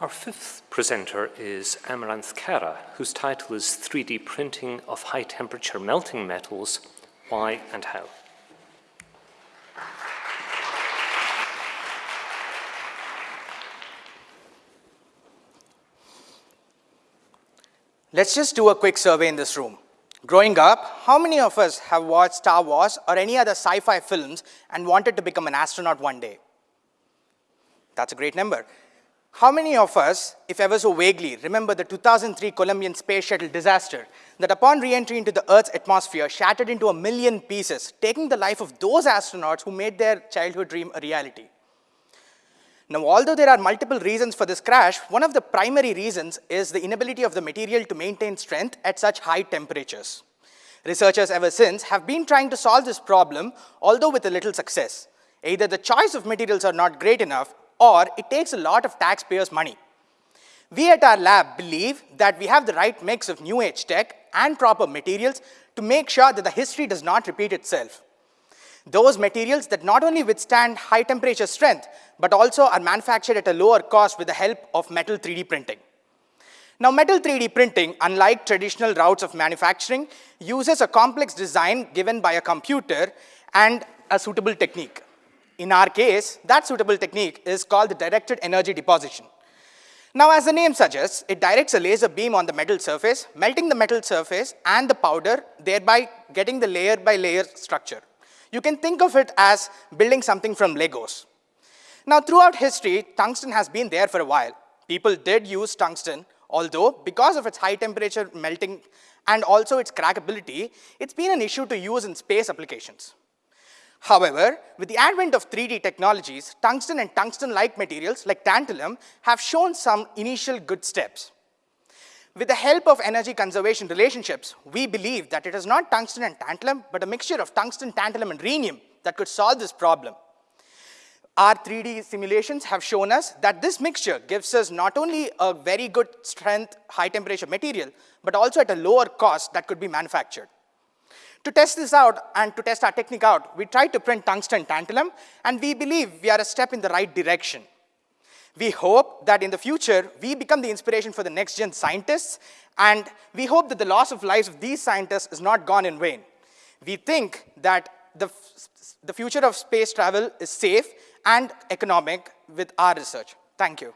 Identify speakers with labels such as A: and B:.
A: Our fifth presenter is Amaranth Kara, whose title is 3D Printing of High Temperature Melting Metals, Why and How.
B: Let's just do a quick survey in this room. Growing up, how many of us have watched Star Wars or any other sci-fi films and wanted to become an astronaut one day? That's a great number. How many of us, if ever so vaguely, remember the 2003 Columbian space shuttle disaster that upon re-entry into the Earth's atmosphere shattered into a million pieces, taking the life of those astronauts who made their childhood dream a reality? Now, although there are multiple reasons for this crash, one of the primary reasons is the inability of the material to maintain strength at such high temperatures. Researchers ever since have been trying to solve this problem, although with a little success. Either the choice of materials are not great enough, or it takes a lot of taxpayers' money. We at our lab believe that we have the right mix of new age tech and proper materials to make sure that the history does not repeat itself those materials that not only withstand high temperature strength, but also are manufactured at a lower cost with the help of metal 3D printing. Now, metal 3D printing, unlike traditional routes of manufacturing, uses a complex design given by a computer and a suitable technique. In our case, that suitable technique is called the directed energy deposition. Now, as the name suggests, it directs a laser beam on the metal surface, melting the metal surface and the powder, thereby getting the layer by layer structure. You can think of it as building something from Legos. Now, throughout history, tungsten has been there for a while. People did use tungsten, although because of its high temperature melting and also its crackability, it's been an issue to use in space applications. However, with the advent of 3D technologies, tungsten and tungsten-like materials like tantalum have shown some initial good steps. With the help of energy conservation relationships, we believe that it is not tungsten and tantalum, but a mixture of tungsten, tantalum, and rhenium that could solve this problem. Our 3D simulations have shown us that this mixture gives us not only a very good strength, high temperature material, but also at a lower cost that could be manufactured. To test this out and to test our technique out, we tried to print tungsten tantalum, and we believe we are a step in the right direction. We hope that in the future, we become the inspiration for the next gen scientists, and we hope that the loss of lives of these scientists is not gone in vain. We think that the, the future of space travel is safe and economic with our research. Thank you.